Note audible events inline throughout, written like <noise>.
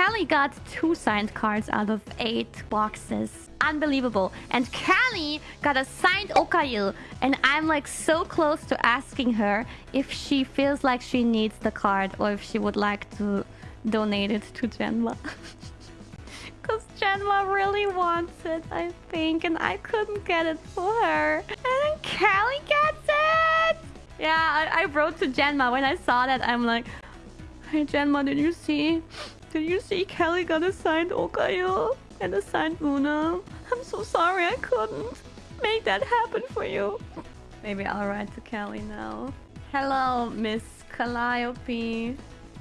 Callie got two signed cards out of eight boxes. Unbelievable. And Callie got a signed Okayu. And I'm like so close to asking her if she feels like she needs the card or if she would like to donate it to Genma. Because Genma really wants it, I think. And I couldn't get it for her. And then Callie gets it! Yeah, I, I wrote to Genma when I saw that. I'm like, Hey Genma, did you see? Did you see Callie got a signed Okayu and a signed Luna? I'm so sorry I couldn't make that happen for you. Maybe I'll write to Callie now. Hello, Miss Calliope.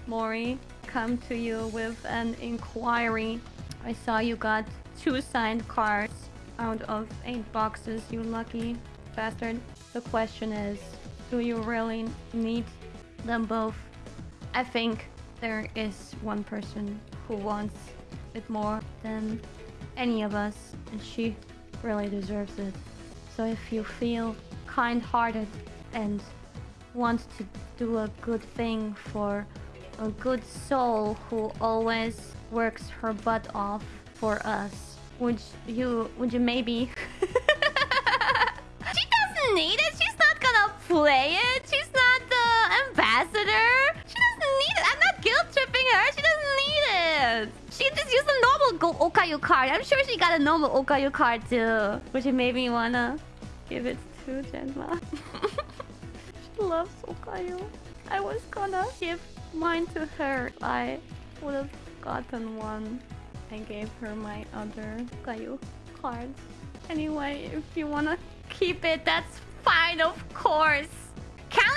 Mori, come to you with an inquiry. I saw you got two signed cards out of eight boxes, you lucky bastard. The question is, do you really need them both? I think there is one person who wants it more than any of us, and she really deserves it. So if you feel kind-hearted and want to do a good thing for a good soul who always works her butt off for us, would you would you maybe <laughs> She doesn't need it. She's not gonna play it. Normal Go Okayu card. I'm sure she got a normal Okayu card too. Would you maybe wanna give it to Genma? <laughs> she loves Okayu. I was gonna give mine to her. I would have gotten one. I gave her my other Okayu card. Anyway, if you wanna keep it, that's fine, of course.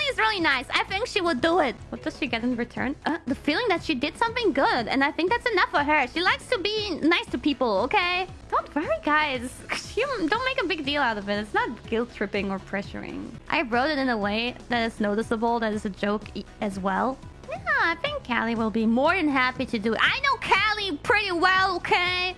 Callie is really nice. I think she would do it. What does she get in return? Uh, the feeling that she did something good. And I think that's enough for her. She likes to be nice to people, okay? Don't worry, guys. <laughs> You don't make a big deal out of it. It's not guilt-tripping or pressuring. I wrote it in a way that is noticeable, that is a joke as well. Yeah, I think Callie will be more than happy to do it. I know Callie pretty well, okay?